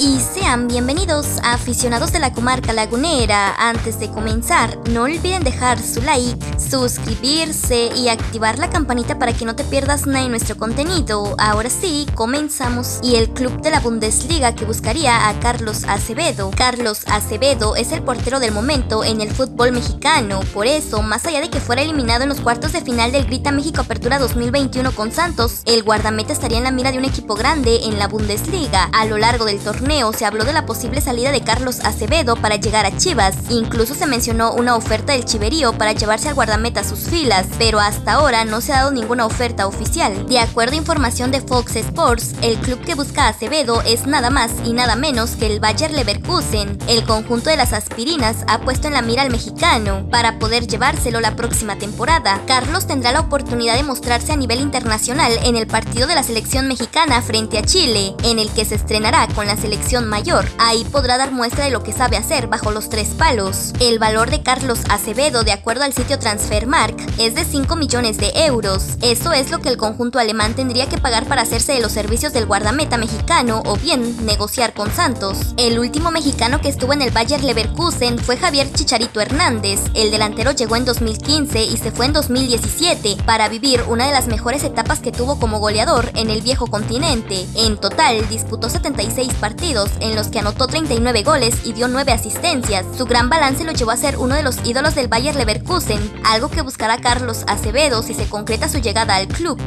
y sean bienvenidos aficionados de la comarca lagunera. Antes de comenzar, no olviden dejar su like, suscribirse y activar la campanita para que no te pierdas nada de nuestro contenido. Ahora sí, comenzamos. Y el club de la Bundesliga que buscaría a Carlos Acevedo. Carlos Acevedo es el portero del momento en el fútbol mexicano. Por eso, más allá de que fuera eliminado en los cuartos de final del Grita México Apertura 2021 con Santos, el guardameta estaría en la mira de un equipo grande en la Bundesliga. A lo largo del torneo se habló de la posible salida de Carlos Acevedo para llegar a Chivas. Incluso se mencionó una oferta del Chiverío para llevarse al guardameta a sus filas, pero hasta ahora no se ha dado ninguna oferta oficial. De acuerdo a información de Fox Sports, el club que busca a Acevedo es nada más y nada menos que el Bayer Leverkusen. El conjunto de las aspirinas ha puesto en la mira al mexicano para poder llevárselo la próxima temporada. Carlos tendrá la oportunidad de mostrarse a nivel internacional en el partido de la selección mexicana frente a Chile, en el que se estrenará con la selección mayor. Ahí podrá dar muestra de lo que sabe hacer bajo los tres palos. El valor de Carlos Acevedo, de acuerdo al sitio Transfermark, es de 5 millones de euros. Eso es lo que el conjunto alemán tendría que pagar para hacerse de los servicios del guardameta mexicano o bien negociar con Santos. El último mexicano que estuvo en el Bayer Leverkusen fue Javier Chicharito Hernández. El delantero llegó en 2015 y se fue en 2017 para vivir una de las mejores etapas que tuvo como goleador en el viejo continente. En total disputó 76 en los que anotó 39 goles y dio 9 asistencias. Su gran balance lo llevó a ser uno de los ídolos del Bayer Leverkusen, algo que buscará Carlos Acevedo si se concreta su llegada al club.